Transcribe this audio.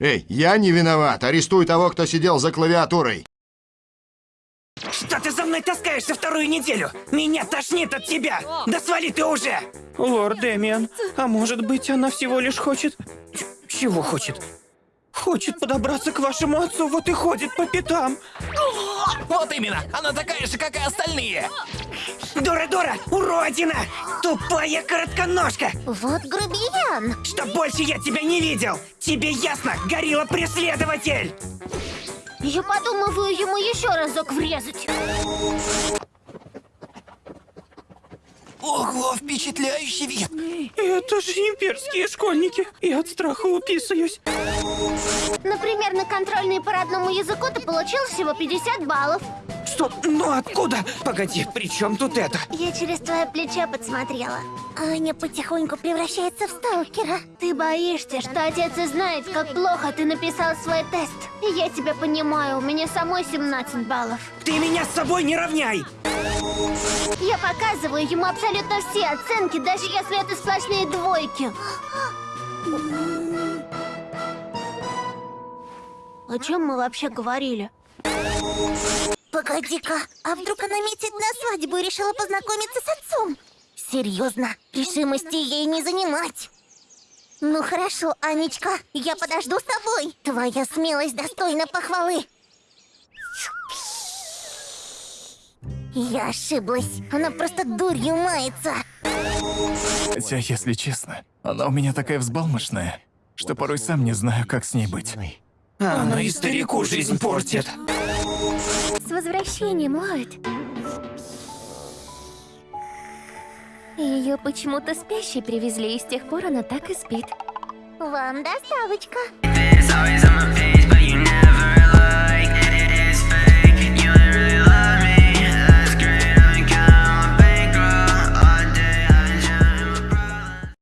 Эй, я не виноват. Арестуй того, кто сидел за клавиатурой. Что ты за мной таскаешься вторую неделю? Меня тошнит от тебя! Да свали ты уже! Лорд Дэмиан, а может быть она всего лишь хочет... Ч- Чего хочет? Хочет подобраться к вашему отцу, вот и ходит по пятам. Вот именно, она такая же, как и остальные. Дора-дора, уродина! Тупая коротконожка! Вот грубиян. Что больше я тебя не видел! Тебе ясно, горилла-преследователь! Я подумываю ему еще разок врезать. Ого, впечатляющий вид. Это же имперские школьники! Я от страха уписаюсь. Например, на контрольные по родному языку ты получил всего 50 баллов. Что? Ну откуда? Погоди, при чем тут это? Я через твое плечо подсмотрела. Аня потихоньку превращается в сталкера. Ты боишься, что отец узнает, как плохо ты написал свой тест. И я тебя понимаю, у меня самой 17 баллов. Ты меня с собой не равняй! Я показываю ему абсолютно все оценки, даже если это сплошные двойки. О чем мы вообще говорили? Погоди-ка, а вдруг она метит на свадьбу и решила познакомиться с отцом? Серьезно, решимости ей не занимать. Ну хорошо, Анечка, я подожду с тобой. Твоя смелость достойна похвалы. Я ошиблась. Она просто дурью мается. Хотя, если честно, она у меня такая взбалмошная, что порой сам не знаю, как с ней быть. Она и старику жизнь портит. С возвращением, Ллойд. Ее почему-то спящей привезли, и с тех пор она так и спит. Вам доставочка.